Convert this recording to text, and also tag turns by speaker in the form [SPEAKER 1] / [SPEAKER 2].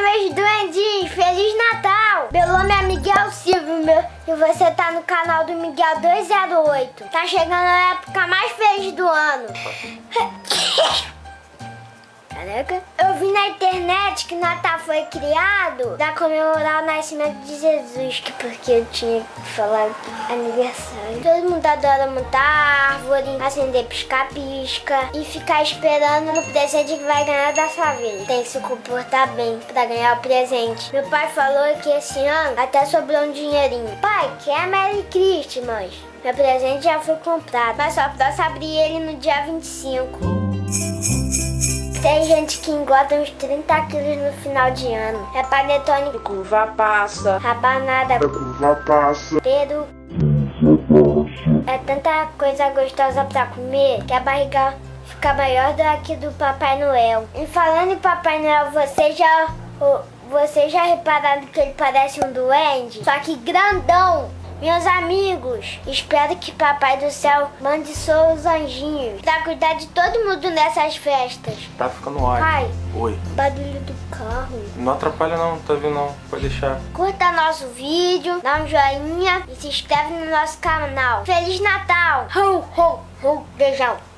[SPEAKER 1] meus duendinhos, Feliz Natal! Meu nome é Miguel Silva meu, e você tá no canal do Miguel 208. Tá chegando a época mais feliz do ano. Caraca. Na internet que Natal foi criado pra comemorar o nascimento de Jesus, que porque eu tinha que falar aniversário. Todo mundo adora montar árvore, acender pisca-pisca e ficar esperando no presente que vai ganhar da sua vez. Tem que se comportar bem pra ganhar o presente. Meu pai falou que esse ano até sobrou um dinheirinho. Pai, quer Merry Christmas? Meu presente já foi comprado, mas só posso abrir ele no dia 25. Que engorda uns 30 quilos no final de ano. É panetone,
[SPEAKER 2] Curva passa.
[SPEAKER 1] rabanada,
[SPEAKER 3] curva passa.
[SPEAKER 1] peru. É tanta coisa gostosa pra comer que a barriga fica maior do que do Papai Noel. E falando em Papai Noel, você já, você já repararam que ele parece um duende? Só que grandão. Meus amigos, espero que Papai do Céu mande seus anjinhos pra cuidar de todo mundo nessas festas.
[SPEAKER 2] Tá ficando ótimo.
[SPEAKER 1] Pai,
[SPEAKER 2] Oi.
[SPEAKER 1] barulho do carro.
[SPEAKER 2] Não atrapalha não, tá vendo não. Pode deixar.
[SPEAKER 1] Curta nosso vídeo, dá um joinha e se inscreve no nosso canal. Feliz Natal! Ho, ho, ho, beijão!